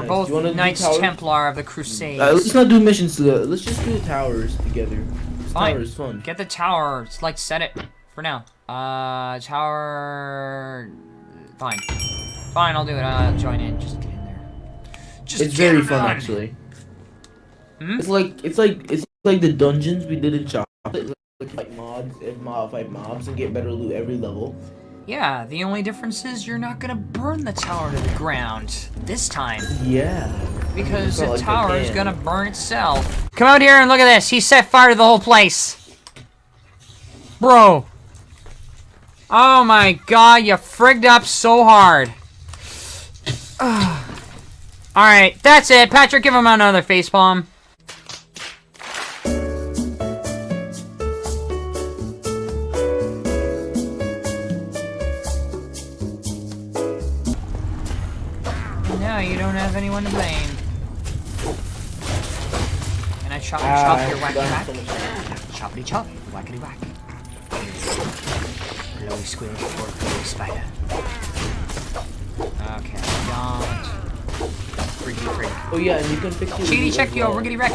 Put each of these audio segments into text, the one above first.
We're Nice. both Knights? Templar of the Crusades. Uh, let's not do missions together. Let's just do the towers together. Fine. Towers fun. Get the tower. It's like set it for now. Uh, tower. Fine. Fine, I'll do it. I'll join in. Just get in there. Just It's very fun done. actually. Hmm? It's like it's like it's like the dungeons we did in Chocolate. Like fight mobs and mob fight mobs and get better loot every level. Yeah, the only difference is you're not gonna burn the tower to the ground this time. Yeah. Because the like tower is gonna burn itself. Come out here and look at this. He set fire to the whole place. Bro. Oh my god, you frigged up so hard. Alright, that's it. Patrick, give him another facepalm. Don't have anyone to blame. Can I chop and chop your whack whack? Choppity chop, whackity whack. Blowy squish for blowy spider. Okay, don't. Freaky freak. Oh yeah, and you can fix your loot check your well. riggedy wreck.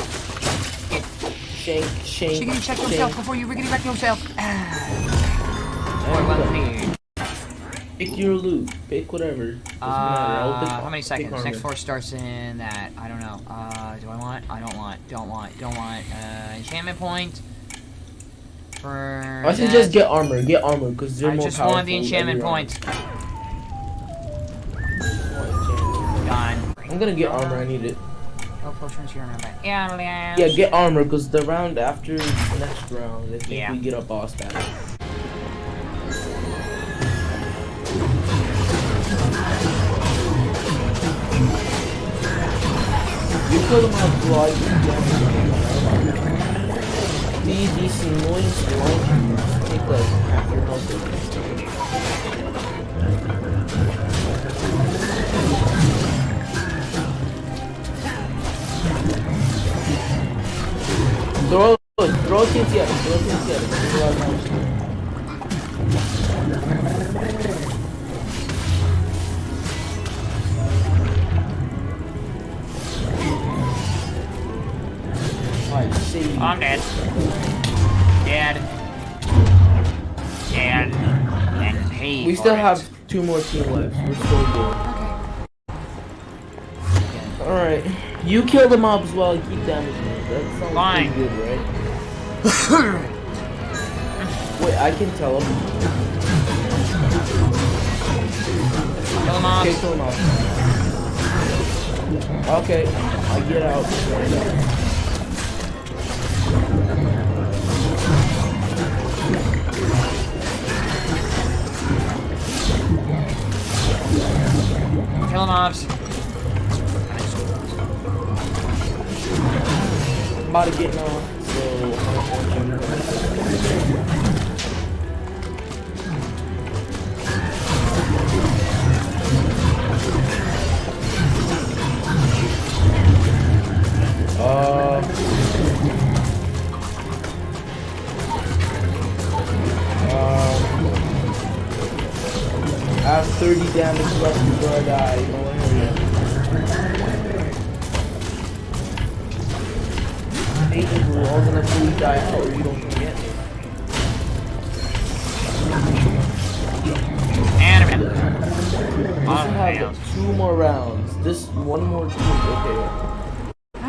Shank, shank, Chickity check shank. yourself before you riggedy wreck yourself. Ah. Boy, one thing. Pick your loot. Pick whatever. Doesn't matter. Pick- Uh, how many seconds? Next four starts in that. I don't know. Uh, do I want? I don't want. Don't want. Don't want. Uh, enchantment point. For. I should just get armor. Get armor because they're I more just powerful. want the enchantment point. Gone. I'm gonna get armor. I need it. Go potions here and there. Yeah, Yeah, get armor because the round after the next round, I think Yeah. we get a boss battle. You them out blood. These these annoying slime take like half your health. Throw throw him, throw him. There's a lot of damage. Alright, see. I'm dead. Dead. Dead. And. We still have two more team left. We're still good. Alright. You kill the mobs while I keep damaging them. That sounds Fine. pretty good, right? Wait, I can tell him. Kill him off. Okay, kill him off. Okay, I get out. Kill him off. I'm about to get on, so uh, 30 damage left before I die. What? Nathan, we're all gonna fully die out or you don't forget me. And. We Oh, damn. have two more rounds. This one more team. Okay.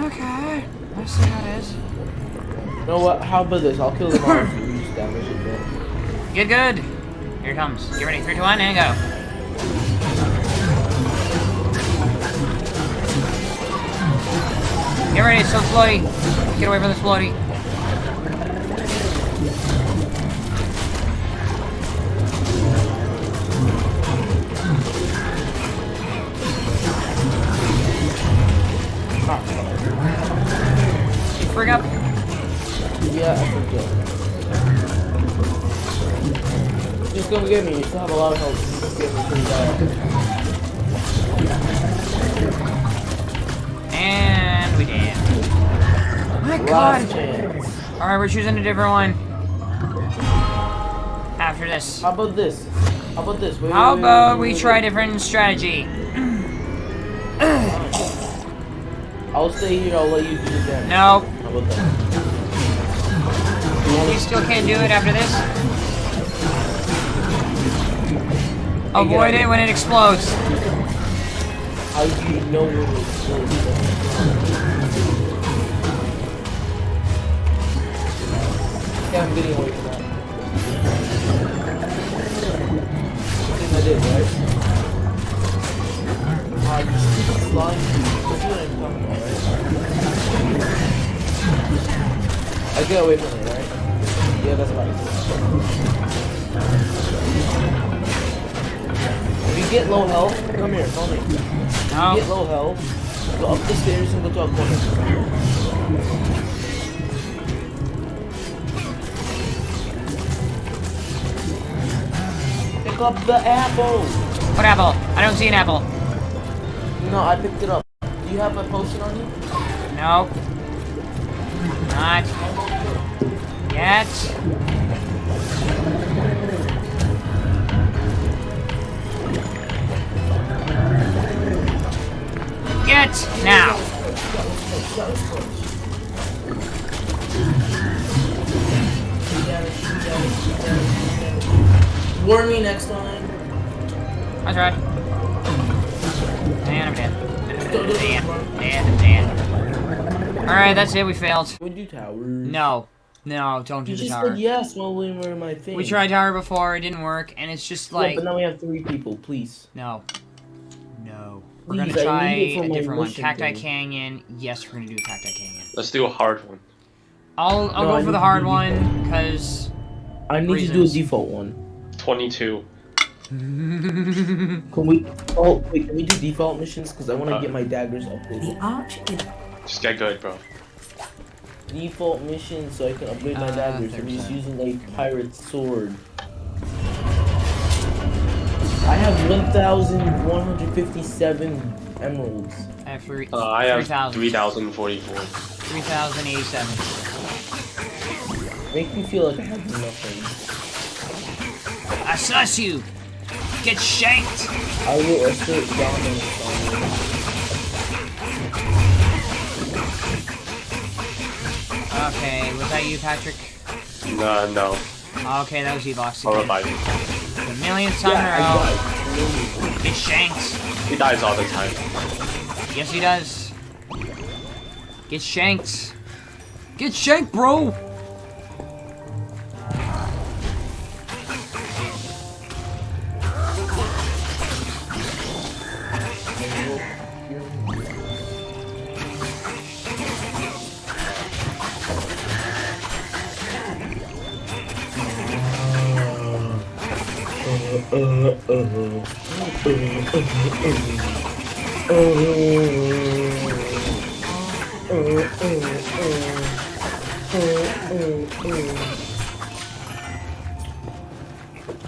Okay. Let's see how it is. You know what? How about this? I'll kill them all if you reduce damage a bit. Good, good. Here it comes. Get ready. Three, two, one, and go. Get ready. It's so bloody. Get away from this floaty. You frig up. Yeah, I forget. Just come get me. You still have a lot of health. God. Alright, we're choosing a different one. After this. How about this? How about this? Wait, How wait, wait, about wait, we wait, try a different strategy? I'll stay here. I'll let you do the damage. No. How about that? You still can't do it after this? Avoid it when it explodes. How do you know getting away from that. I think I did, right? Ah, you stupid slime. That's what I'm talking about, right? I get away from it, right? Yeah, that's right. If you get low health, come here, follow me. If you get low health, go up the stairs and go to a corner. Up the apple! What apple? I don't see an apple. No, I picked it up. Do you have a potion on you? No. Not yet. Get now. Warn me next time. I tried. And I'm dead. Dead. Dead. Dead. Alright, that's it. We failed. We do towers. No. No, don't do You the just tower. said yes while we were in my thing. We tried tower before. It didn't work. And it's just Yeah, like... but now we have three people, please. No. No. We're Please, gonna try need it for a different one. mission Cacti thing. Canyon. Yes, we're gonna do Cacti Canyon. Let's do a hard one. I'll I'll No, I go for the hard one because I need to do a default one. 22. Can we? Oh wait, can we do default missions? Because I want to Uh. get my daggers upgraded. arch is Just get good, bro. Default missions so I can upgrade my Uh, daggers. I'm just 30%. using a pirate sword. I have 1,157 emeralds. I have three. Uh, I have 3,044. 3,087. Make me feel like I have nothing. I sus you. Get shanked. I will assert dominance on you. Okay, was that you, Patrick? No, no. Okay, that was Evox I'll revive you. The millionth time Yeah, in a I row. Get shanked. He dies all the time. Yes, he does. Get shanked. Get shanked, bro.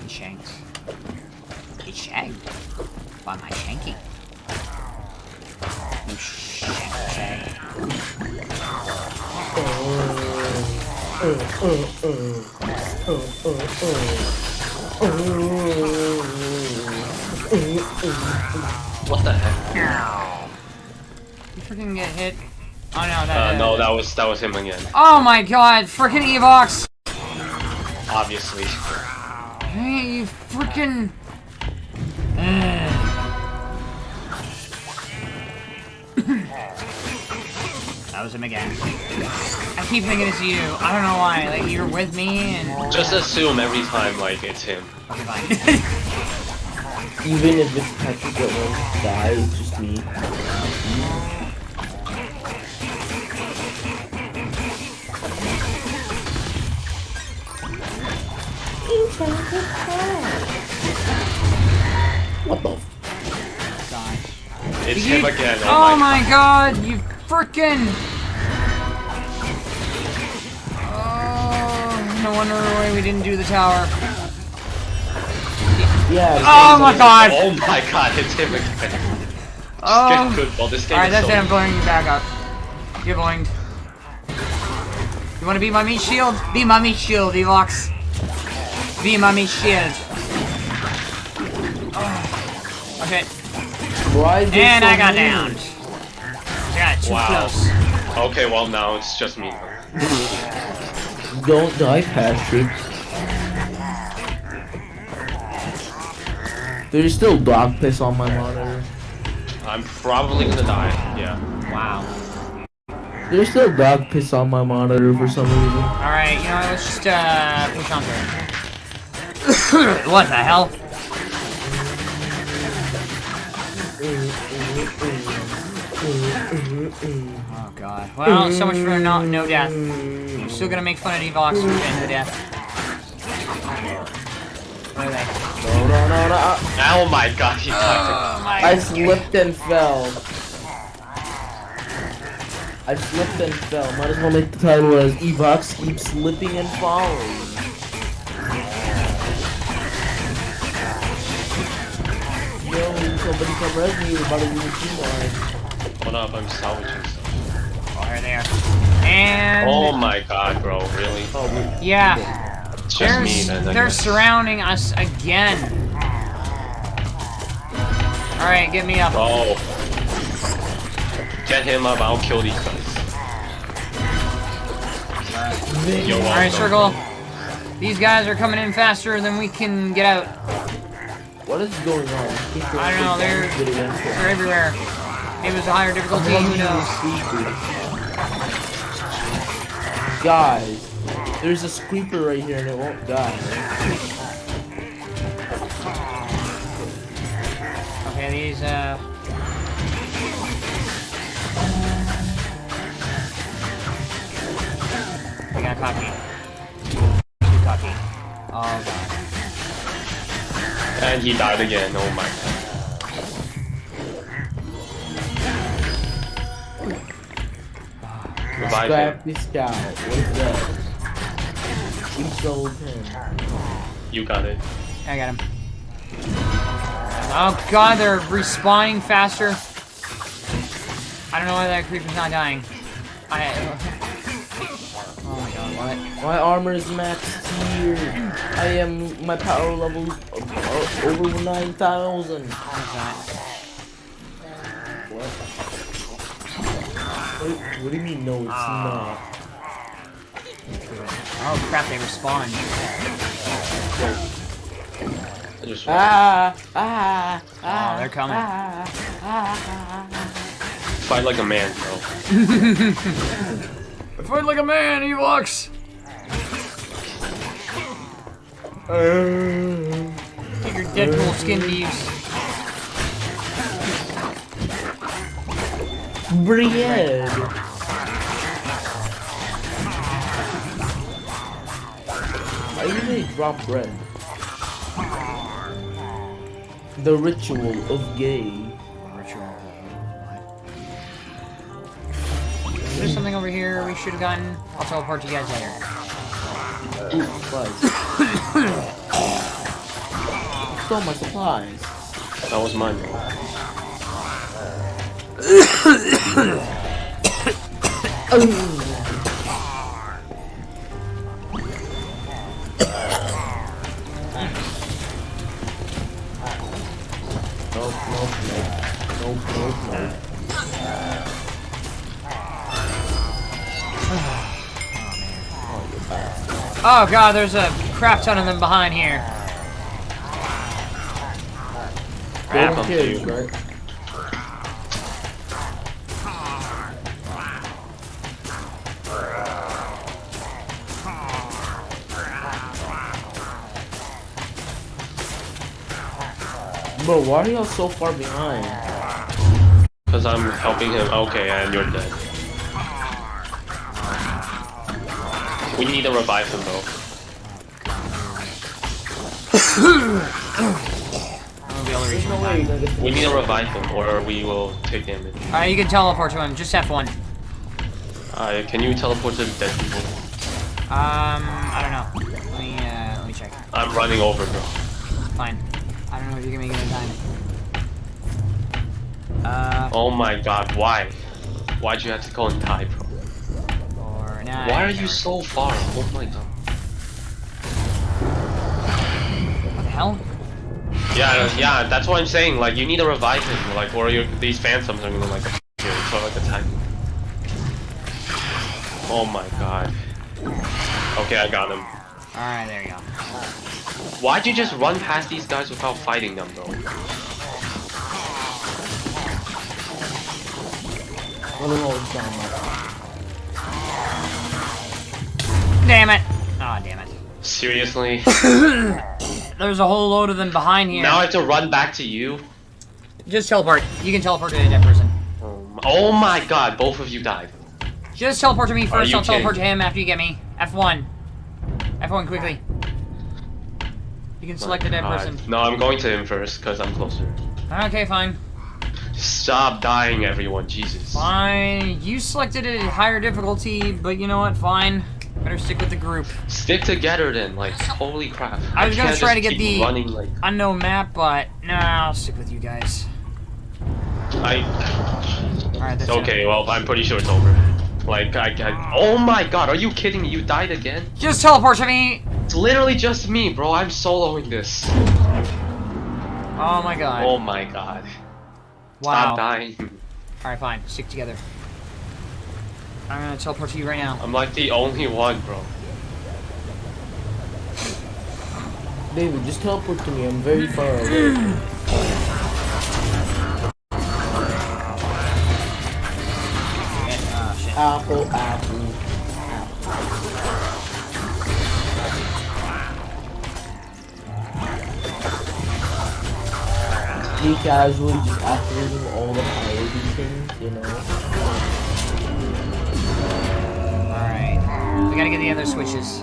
Shanked. Get shanked. By my shanking. You shank, shank. What the heck? You freaking get hit. Oh no, that. Uh, no, that was that was him again. Oh my god, freaking Evox! Obviously. Hey, you freaking. that was him again. I keep thinking it's you. I don't know why. Like you're with me and. Just assume every time like it's him. Okay, fine. Even if it's Patrick that won't die, it's just me. What the? F God. It's You- him again. Oh, oh my god, you freaking. Oh, no wonder why we didn't do the tower. Yeah. Oh my oh god! Oh my god, it's him again. Just Oh. get good, bro. This game Alright, that's so it. I'm blowing you back up. You're blowing. You wanna be my meat shield? Be my meat shield, Evox. Be my meat shield. Oh. Okay. Why is And so I got many? downed. Yeah, too Wow. close. Okay, well now it's just me. Don't die, Patrick. There's still dog piss on my monitor. I'm probably gonna die. Yeah. Wow. There's still dog piss on my monitor for some reason. Alright, you know what, let's just uh push on through what the hell? Oh god. Well, so much for no, no death. I'm still gonna make fun of Evox for getting no death. Where are? No, no, no, no. Oh my god, he toxic. Oh my I slipped and fell. I slipped and fell. Might as well make the title as Evox keeps slipping and falling. Yo, somebody come res me. About to do the team line. Hold up, I'm salvaging stuff. Oh, there they are. And Oh my god, bro, really? Oh, we- yeah, It's just they're, me then. They're guess. surrounding us again. All right, get me up. Oh. Get him up, I'll kill these guys. You're All right, circle. These guys are coming in faster than we can get out. What is going on? I don't know, they're- They're everywhere. Maybe it's a higher difficulty. Who knows? Guys, there's a creeper right here and it won't die. Okay, these uh. We got cocky. Too cocky. Oh god. And he died again, oh my god. Revive him. Scrappy Scout. What is that? We sold him. You got it. I got him. Oh god, they're respawning faster. I don't know why that creeper's not dying. I. Oh my god, what? My armor is maxed here. I am my power level uh, over 9,000. What is that? What? What, what do you mean? No, it's Ah. not. Oh crap, they respawn. Ah, ah, ah. Oh, they're coming. Ah, ah, ah, fight like a man, bro. Fight like a man, Evox! Get your Deadpool skin to use. I drop bread. The ritual of gay. There's something over here we should have gotten. I'll teleport you guys later. Ooh, supplies. Stole my supplies. That was mine, bro. Oh god, there's a crap ton of them behind here. Crap, Golden I'm kids, you. right? Bro, why are y'all so far behind? Because I'm helping him. Okay, and you're dead. We need to revive him, though. I'll be able to reach There's him no in way you're time. gonna get We need to revive him, or we will take damage. Alright, you can teleport to him. Just F1. Uh, can you teleport to dead people? Um, I don't know. Let me, uh, let me check. I'm running over, bro. Fine. I don't know if you can make it in time. Uh, Oh my god, why? Why'd you have to go and die, bro? Or, nah, Why are you so far? Oh my god. What the hell? Yeah, yeah, that's what I'm saying. Like, you need to revive him, like, or you these phantoms are gonna like you. So like attack. Oh my god. Okay, I got him. Alright, there you go. Why'd you just run past these guys without fighting them, though? I don't know what's going on. Damn it! Aw, damn it. Seriously? There's a whole load of them behind here. now I have to run back to you? Just teleport. You can teleport to a dead person. Um, oh my, oh god, both of you died. Just teleport to me first, I'll teleport to him after you get me. F1. F1 quickly. You can select a dead God. person. No, I'm going to him first, because I'm closer. Okay, fine. Stop dying, everyone, Jesus. Fine. You selected a higher difficulty, but you know what? Fine. Better stick with the group. Stick together then, like, holy crap. I was gonna try to get the- running, like, Unknown map, but nah, I'll stick with you guys. I... Alright, that's Okay, well, I'm pretty sure it's over. Like, I, I... Oh my god, are you kidding me? You died again? Just teleport to me! It's literally just me, bro. I'm soloing this. Oh my god. Oh my god. wow. Stop dying. Alright, fine. Stick together. I'm gonna teleport to you right now. I'm like the only one, bro. David, just teleport to me. I'm very far away. Oh, apple, apple. Be casually just activating all the priority things, you know? We gotta get the other switches.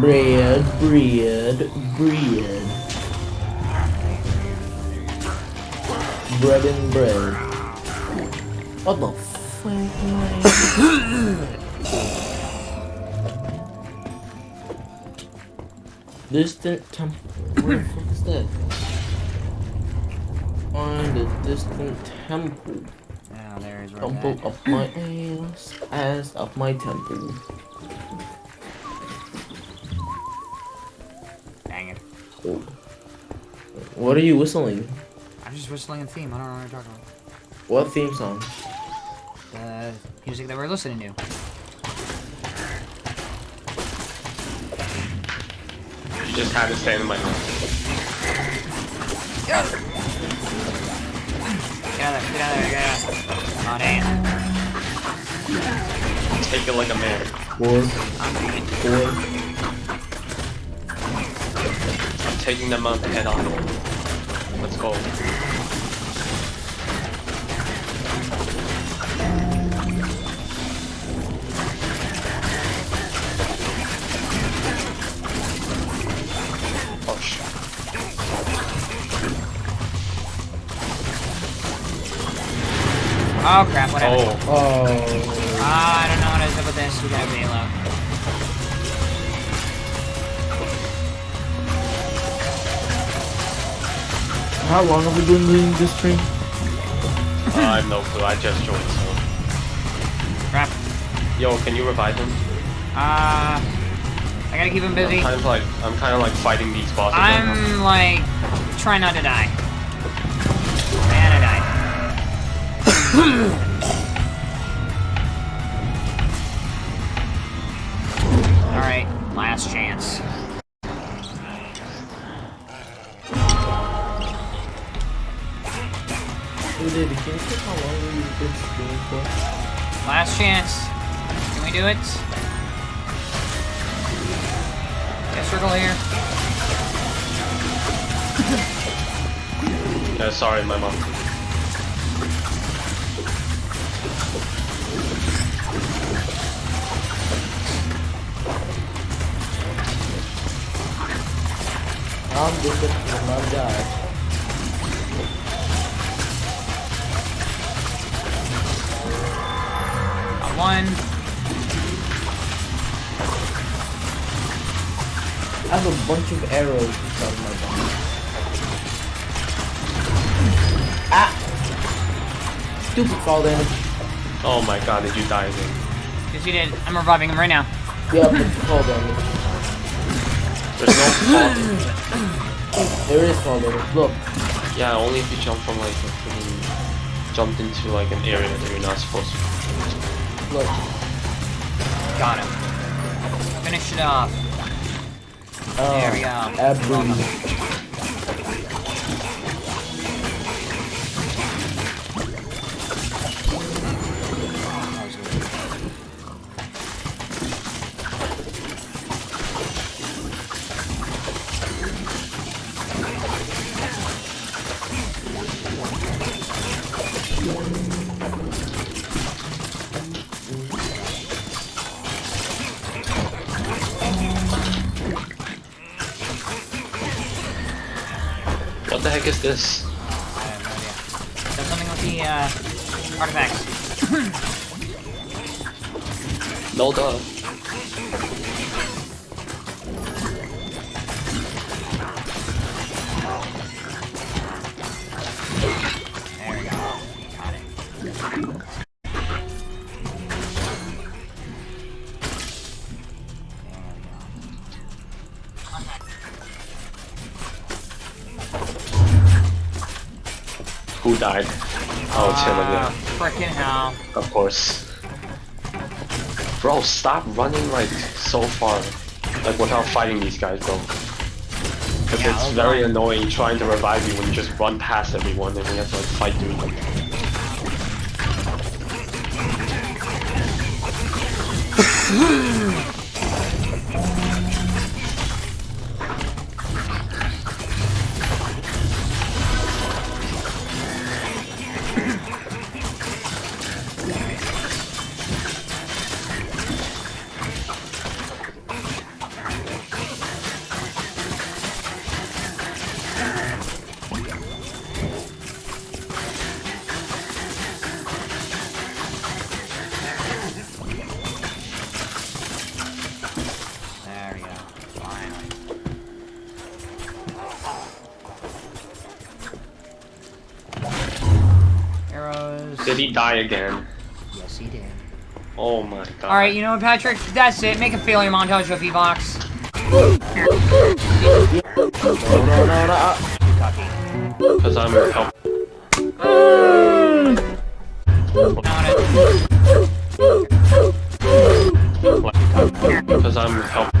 Bread, bread, bread. Bread and bread. What the fuck? distant temple. Where the fuck is that? Find a distant temple. Ah, oh, there's Temple that. of my ass, ass of my temple. Dang it. What are you whistling? I'm just whistling a theme. I don't know what you're talking about. What theme song? The music that we're listening to. You just had to stand in my way. Get out of there. Get out of there. Get out of there. Get out of there. Oh, damn. Take it like a man. Four, I'm doing four. I'm taking them out head on. Let's go. Oh, crap. What happened? Oh, Oh. Ah, I don't know what is up with this. We got Velo. How long have we been doing this stream? I have no clue. I just joined. So. Crap. Yo, can you revive him? Uh, I gotta keep him busy. I'm kind of like I'm kind of like fighting these bosses. right now. I'm like trying not to die. Alright, last chance. Hey, David, can you how long we've been streaming for? Last chance. Can we do it? Yeah, circle here. Yeah, sorry, my mom. I'm just a my guy. Got one. I have a bunch of arrows inside my body. Ah! Stupid fall damage. Oh my god, did you die again? Yes, you did. I'm reviving him right now. Yeah, but fall damage. There's no There is fall damage. Look. Yeah, only if you jump from like a freaking jumped into like an area that you're not supposed to. Look. Got him. Finish it off. Um, There we go. Abu. Heck is this? I have no idea. Something with the uh, artifacts. No duh. Died? Oh, it's him Ah, again. Frickin' hell. Of course. Bro, stop running like so far. Like without fighting these guys, bro. Because Yeah, it's I'll very run. annoying trying to revive you when you just run past everyone and we have to like fight through them. Did he die again? Yes, he did. Oh my god. Alright, you know what, Patrick? That's it. Make a failure montage of Evox. No, no, no, no. uh, Because I'm help. Because I'm help.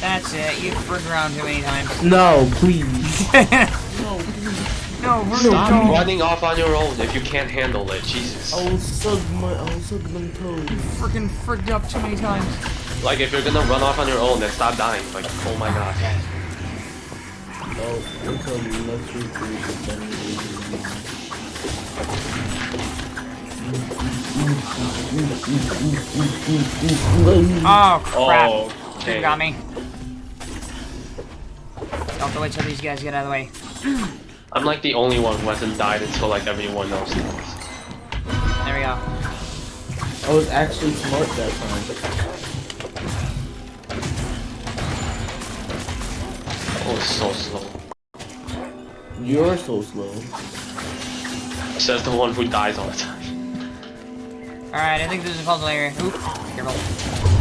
That's it. You've frigged around too many times. No, please. no, we're Stop no. running off on your own if you can't handle it. Jesus. I will suck my, I will suck my toes. Freaking frigged up too many times. Like if you're gonna run off on your own, then stop dying. Like, oh my god. Oh, until the next week we Oh, crap. Oh, You okay. got me. Don't have to wait till these guys get out of the way. I'm like the only one who hasn't died until like everyone else has. There we go. I was actually smart that time. Oh, it's so slow. You're so slow. Says the one who dies all the time. Alright, I think this is a puzzle area. Oop. Careful.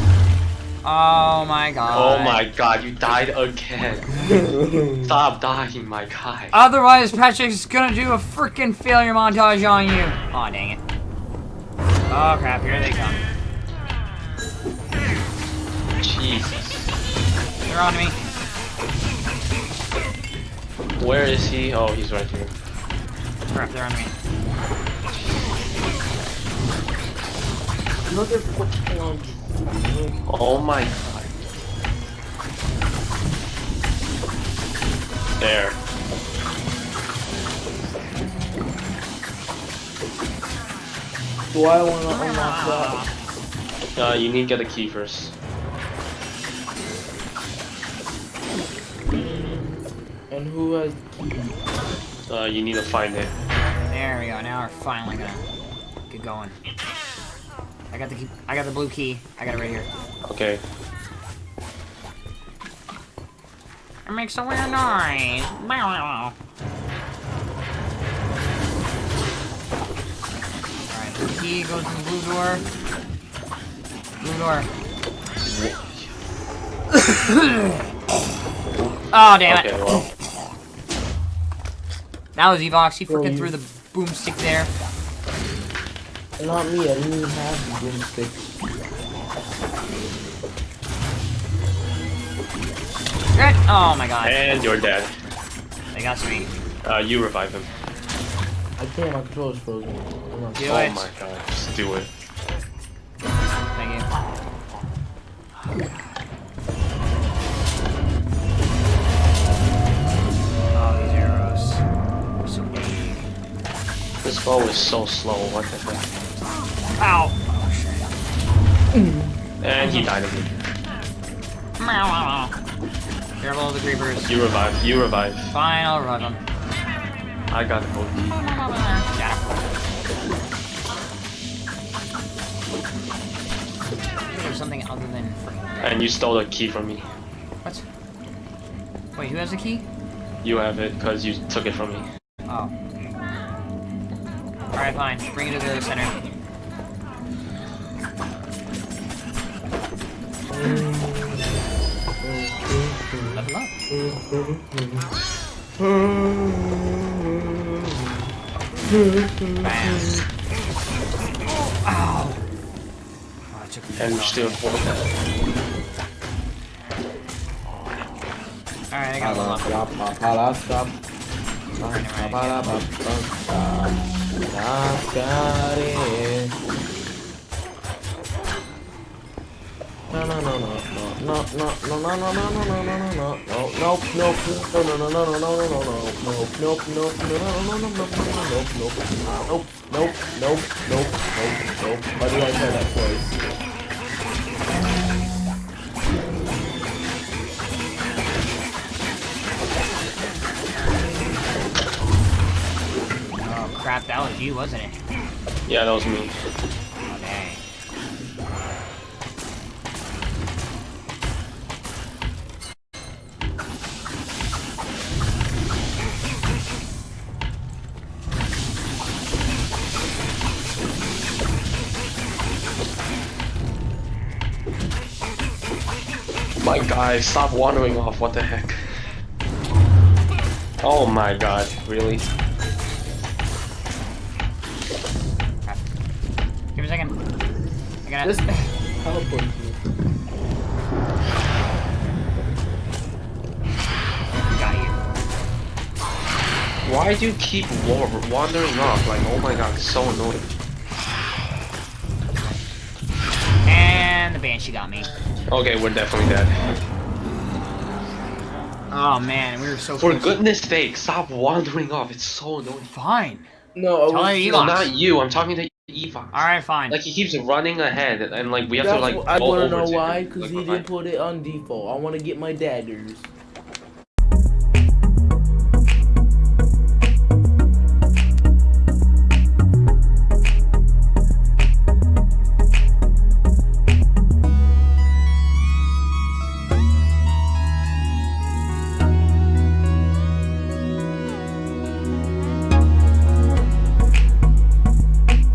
Oh, oh my god. Oh my god, you died again. Stop dying, my guy. Otherwise, Patrick's gonna do a freaking failure montage on you. Aw, dang it. Oh crap, here they come. Jesus. They're on me. Where is he? Oh, he's right here. Crap, they're on me. Another fucking on. Oh my god. There. Do I want to unlock that? Uh, you need to get a key first. And who has the key? Uh, you need to find it. There we go. Now we're finally gonna get going. I got the key. I got the blue key. I got it right here. Okay. It makes a weird noise. Alright, the key goes in the blue door. Blue door. oh, damn it. Okay, well. That was Evox. He freaking threw the boomstick there. Not me, I didn't even have the broomstick. Good. Oh my god. And you're dead. They got me. Uh, you revive him. I can't, my controller's frozen. Hold on. Do oh it. my god, just do it. Thank you. Oh, these arrows. So big. This bow is so slow, what the heck? Ow! Oh shit. And he died of again. Careful of the creepers. You revive, you revive. Fine, I'll run them. I got the boat. There's something other than. And you stole the key from me. What? Wait, who has the key? You have it, because you took it from me. Oh. Alright, fine. Bring it to the center. Oh, And you still Alright, I got stop, stop, No, no, no, no, no, no, no, no, no, no, no, no, no, no, no, no, nope, nope, no, no, no, no, no, no, no, no, no, nope, nope, nope, no, no, no, no, no, no, nope, nope, nope, nope, nope, nope, nope, nope. Why did I try that twice? Oh crap, that was you, wasn't it? Yeah, that was me. My guy, stop wandering off, what the heck? Oh my god, really? Give me a second. I got This it. teleport. Got you. Why do you keep wa wandering off? Like, oh my god, it's so annoying. And the banshee got me. Okay, we're definitely dead. Oh man, we were so For close. goodness sake, stop wandering off, it's so annoying. Fine. No, I Tell was him No, not you, I'm talking to Eva. Alright, fine. Like, he keeps running ahead, and like, we have That's to like what- I go want to over know to why, because Like, he didn't put it on default. I want to get my daggers.